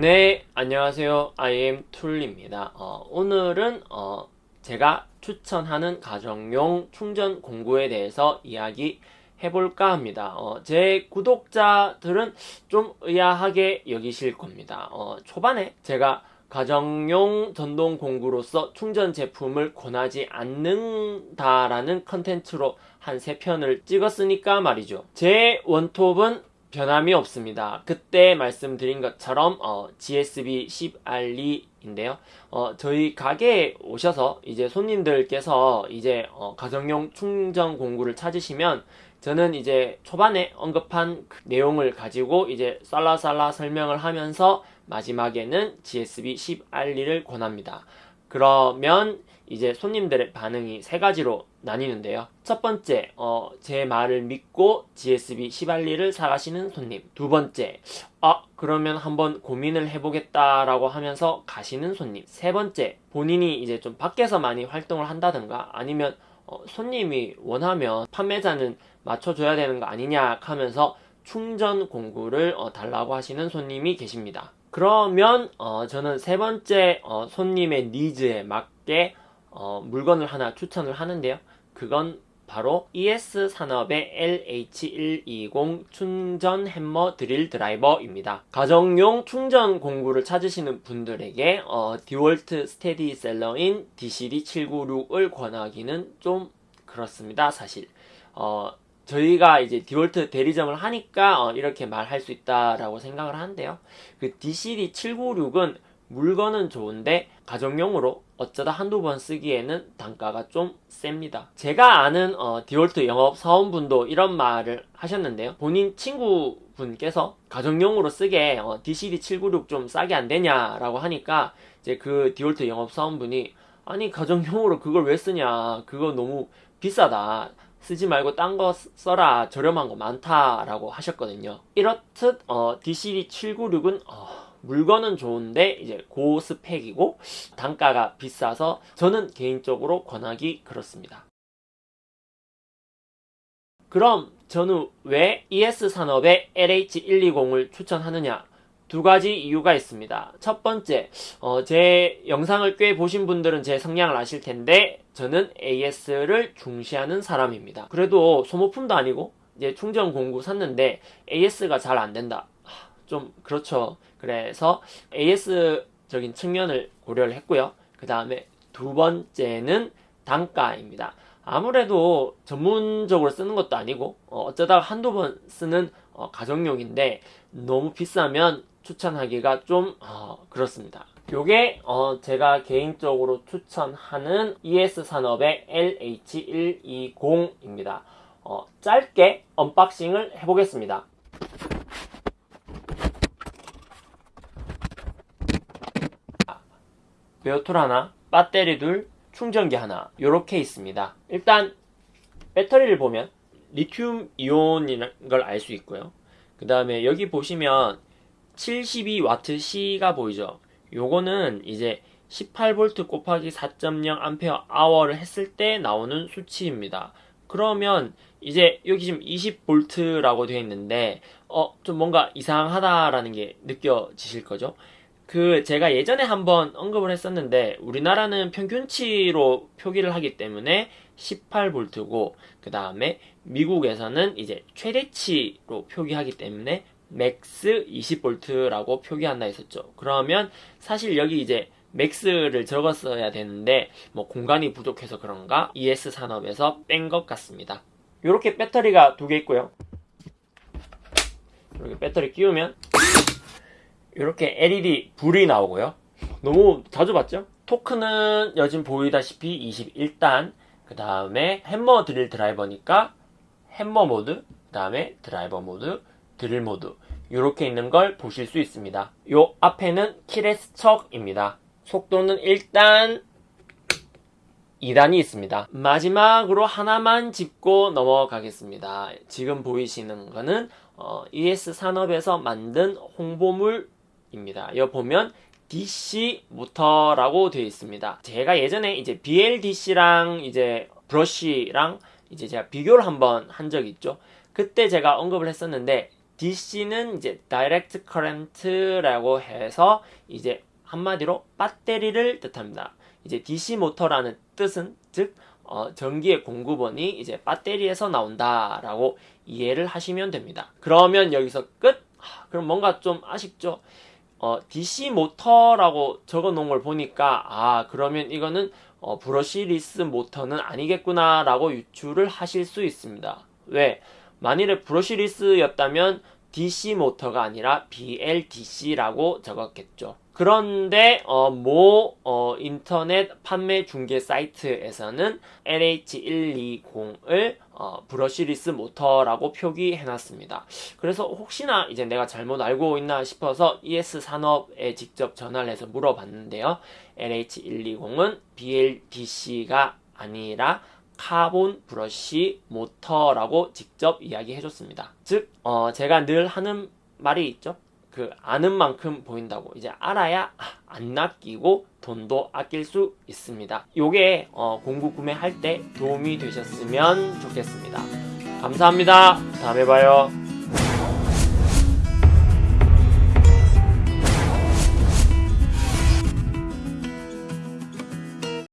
네, 안녕하세요. IM 툴입니다. 어, 오늘은 어, 제가 추천하는 가정용 충전 공구에 대해서 이야기 해볼까 합니다. 어, 제 구독자들은 좀 의아하게 여기실 겁니다. 어, 초반에 제가 가정용 전동 공구로서 충전 제품을 권하지 않는다라는 컨텐츠로 한 3편을 찍었으니까 말이죠. 제 원톱은 변함이 없습니다. 그때 말씀드린 것처럼 어, GSB 10R2인데요. 어, 저희 가게에 오셔서 이제 손님들께서 이제 어, 가정용 충전 공구를 찾으시면 저는 이제 초반에 언급한 그 내용을 가지고 이제 쌀라쌀라 설명을 하면서 마지막에는 GSB 10R2를 권합니다. 그러면 이제 손님들의 반응이 세 가지로 나뉘는데요. 첫 번째, 어, 제 말을 믿고 GSB 10알리를 사가시는 손님. 두 번째, 아, 그러면 한번 고민을 해보겠다라고 하면서 가시는 손님. 세 번째, 본인이 이제 좀 밖에서 많이 활동을 한다든가 아니면 어, 손님이 원하면 판매자는 맞춰줘야 되는 거 아니냐 하면서 충전 공구를 어, 달라고 하시는 손님이 계십니다. 그러면 어, 저는 세 번째 어, 손님의 니즈에 맞게 어, 물건을 하나 추천을 하는데요. 그건 바로 ES 산업의 LH120 충전 햄머 드릴 드라이버입니다. 가정용 충전 공구를 찾으시는 분들에게 어, 디월트 스테디셀러인 DCD796을 권하기는 좀 그렇습니다. 사실 어, 저희가 이제 디월트 대리점을 하니까 어, 이렇게 말할 수 있다라고 생각을 하는데요. 그 DCD796은 물건은 좋은데 가정용으로 어쩌다 한두 번 쓰기에는 단가가 좀 셉니다. 제가 아는 어, 디월트 영업 사원분도 이런 말을 하셨는데요. 본인 친구분께서 가정용으로 쓰게 어, DCD796 좀 싸게 안 되냐라고 하니까 이제 그 디월트 영업 사원분이 아니 가정용으로 그걸 왜 쓰냐 그거 너무 비싸다 쓰지 말고 딴 거 써라 저렴한 거 많다라고 하셨거든요. 이렇듯 어, DCD796은 어, 물건은 좋은데 이제 고스펙이고 단가가 비싸서 저는 개인적으로 권하기 그렇습니다. 그럼 저는 왜 ES산업의 LH120을 추천하느냐? 두 가지 이유가 있습니다. 첫 번째, 어, 제 영상을 꽤 보신 분들은 제 성향을 아실 텐데, 저는 AS를 중시하는 사람입니다. 그래도 소모품도 아니고, 이제 충전 공구 샀는데, AS가 잘 안 된다. 좀, 그렇죠. 그래서 AS적인 측면을 고려를 했고요. 그 다음에 두 번째는 단가입니다. 아무래도 전문적으로 쓰는 것도 아니고 어, 쩌다 한두 번 쓰는 어, 가정용인데 너무 비싸면 추천하기가 좀 어, 그렇습니다. 요게 어, 제가 개인적으로 추천하는 ES산업의 LH120입니다. 어, 짧게 unboxing을 해보겠습니다. bare tool 하나, 배터리 둘, 충전기 하나 이렇게 있습니다. 일단 배터리를 보면 리튬 이온인 걸 알 수 있고요. 그 다음에 여기 보시면 72WC가 보이죠. 요거는 이제 18V 곱하기 4.0A 아워를 했을 때 나오는 수치입니다. 그러면 이제 여기 지금 20V라고 되어 있는데 어 좀 뭔가 이상하다라는 게 느껴지실 거죠. 그 제가 예전에 한번 언급을 했었는데 우리나라는 평균치로 표기를 하기 때문에 18V고 그 다음에 미국에서는 이제 최대치로 표기하기 때문에 max 20V라고 표기한다 했었죠. 그러면 사실 여기 이제 max를 적었어야 되는데 뭐 공간이 부족해서 그런가 ES 산업에서 뺀 것 같습니다. 이렇게 배터리가 두 개 있고요. 이렇게 배터리 끼우면 이렇게 LED 불이 나오고요. 너무 자주 봤죠? 토크는 요즘 보이다시피 21단 그 다음에 햄머 드릴 드라이버니까 햄머 모드 그 다음에 드라이버 모드 드릴 모드 이렇게 있는 걸 보실 수 있습니다. 요 앞에는 keyless 척입니다. 속도는 일단 2단이 있습니다. 마지막으로 하나만 짚고 넘어가겠습니다. 지금 보이시는 거는 어, ES 산업에서 만든 홍보물 입니다. 여기 보면 DC 모터라고 되어 있습니다. 제가 예전에 이제 BLDC랑 이제 브러쉬랑 이제 제가 비교를 한번 한 적이 있죠. 그때 제가 언급을 했었는데 DC는 이제 Direct Current라고 해서 이제 한마디로 배터리를 뜻합니다. 이제 DC 모터라는 뜻은 즉 어, 전기의 공급원이 이제 배터리에서 나온다라고 이해를 하시면 됩니다. 그러면 여기서 끝? 아, 그럼 뭔가 좀 아쉽죠? 어, DC 모터라고 적어 놓은 걸 보니까 아 그러면 이거는 어, brushless 모터는 아니겠구나 라고 유추를 하실 수 있습니다. 왜? 만일에 brushless였다면 DC 모터가 아니라 BLDC라고 적었겠죠. 그런데 어, 모 어, 인터넷 판매 중개 사이트에서는 LH120을 어, brushless 모터라고 표기해놨습니다. 그래서 혹시나 이제 내가 잘못 알고 있나 싶어서 ES 산업에 직접 전화를 해서 물어봤는데요. LH120은 BLDC가 아니라 카본 브러쉬 모터라고 직접 이야기해줬습니다. 즉, 어, 제가 늘 하는 말이 있죠. 그 아는 만큼 보인다고 이제 알아야 안 낚이고 돈도 아낄 수 있습니다. 요게 어, 공구 구매할 때 도움이 되셨으면 좋겠습니다. 감사합니다. 다음에 봐요.